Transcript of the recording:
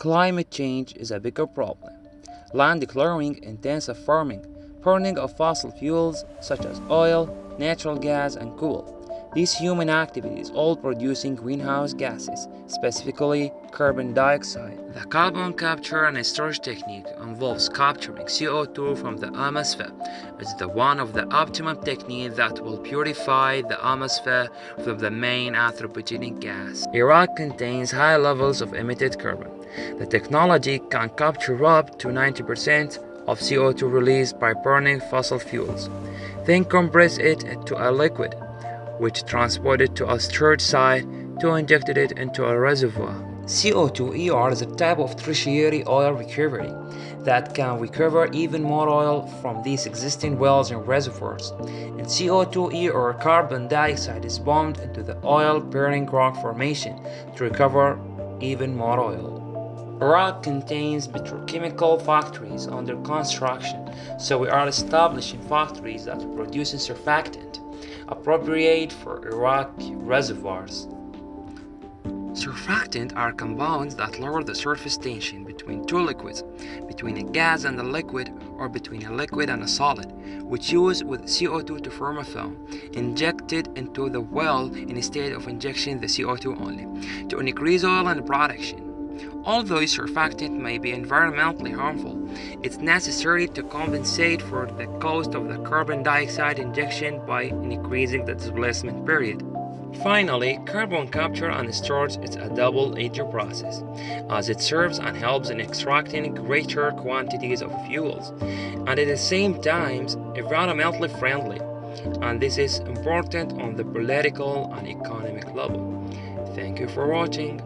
Climate change is a bigger problem. Land clearing, intensive farming, burning of fossil fuels such as oil, natural gas, and coal. These human activities all producing greenhouse gases, specifically carbon dioxide. The carbon capture and storage technique involves capturing CO2 from the atmosphere. It's the one of the optimum techniques that will purify the atmosphere from the main anthropogenic gas. Iraq contains high levels of emitted carbon. The technology can capture up to 90% of CO2 released by burning fossil fuels, then compress it to a liquid which transported to a storage site to injected it into a reservoir. CO2-ER is a type of tertiary oil recovery that can recover even more oil from these existing wells and reservoirs. And CO2-ER carbon dioxide is bombed into the oil-bearing rock formation to recover even more oil. Iraq contains petrochemical factories under construction, so we are establishing factories that produce surfactant appropriate for Iraq reservoirs. Surfactant are compounds that lower the surface tension between two liquids, between a gas and a liquid or between a liquid and a solid, which use with CO2 to form a film, injected into the well instead of injection the CO2 only, to increase oil and production. Although surfactant may be environmentally harmful, it's necessary to compensate for the cost of the carbon dioxide injection by increasing the displacement period. Finally, carbon capture and storage is a double-edged process, as it serves and helps in extracting greater quantities of fuels, and at the same time environmentally friendly, and this is important on the political and economic level. Thank you for watching.